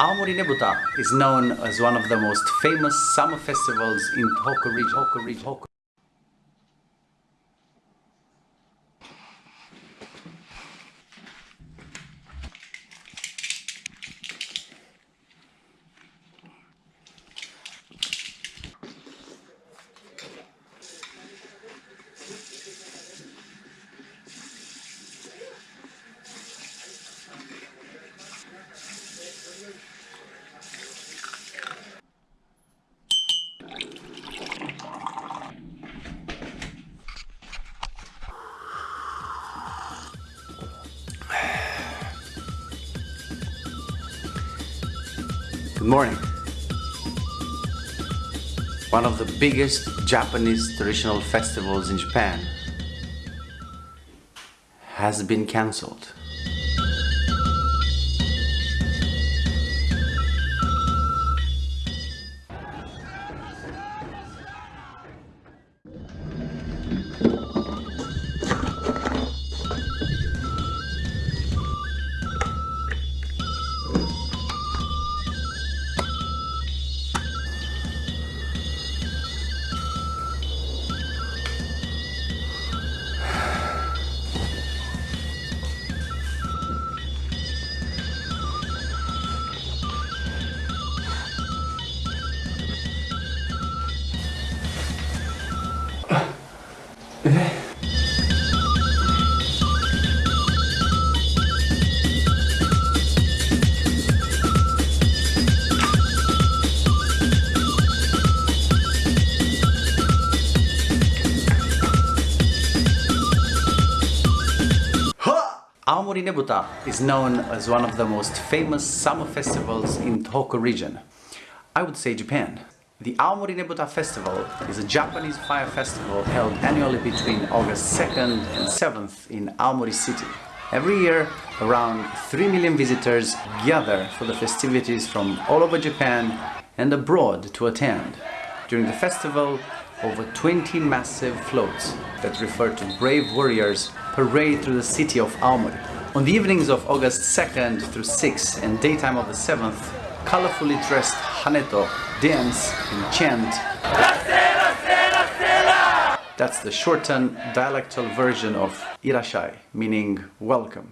Aomori Nebuta is known as one of the most famous summer festivals in Tohoku Good morning. One of the biggest Japanese traditional festivals in Japan has been cancelled. Aomori Nebuta is known as one of the most famous summer festivals in Tohoku region. I would say Japan. The Aomori Nebuta Festival is a Japanese fire festival held annually between August 2nd and 7th in Aomori City. Every year, around 3 million visitors gather for the festivities from all over Japan and abroad to attend. During the festival, over 20 massive floats that refer to brave warriors parade through the city of Aomori. On the evenings of August 2nd through 6th and daytime of the 7th, colorfully dressed Haneto dance and chant that's the shortened dialectal version of Irashai, meaning welcome.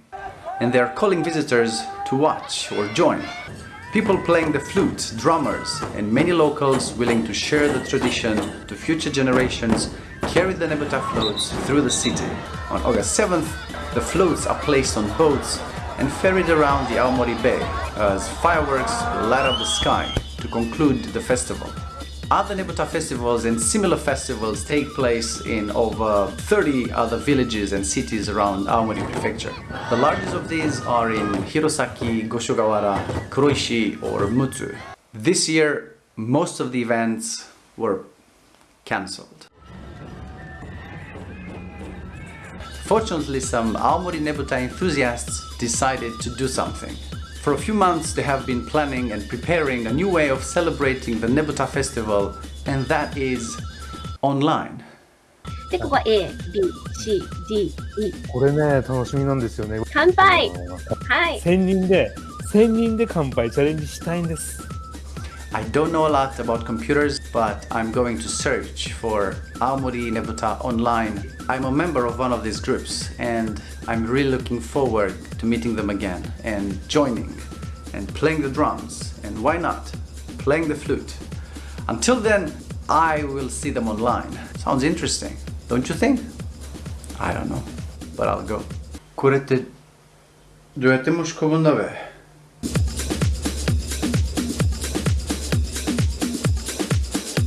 And they are calling visitors to watch or join. People playing the flute, drummers, and many locals willing to share the tradition to future generations carry the Nebuta floats through the city. On August 7th, the floats are placed on boats and ferried around the Aomori Bay as fireworks light up the sky to conclude the festival. Other Nebuta festivals and similar festivals take place in over 30 other villages and cities around Aomori Prefecture. The largest of these are in Hirosaki, Goshogawara, Kuroishi or Mutsu. This year, most of the events were cancelled. Fortunately, some Aomori Nebuta enthusiasts decided to do something. For a few months they have been planning and preparing a new way of celebrating the Nebuta festival and that is online. で、ここは A、B、C、D、E。これね、楽しみなんですよね。乾杯はい。 1000人で、1000人で乾杯チャレンジしたいんです。 I don't know a lot about computers, but I'm going to search for Aomori Nebuta online. I'm a member of one of these groups and I'm really looking forward to meeting them again and joining and playing the drums and why not playing the flute. Until then, I will see them online. Sounds interesting, don't you think? I don't know, but I'll go. これってどうやって申し込むんだべ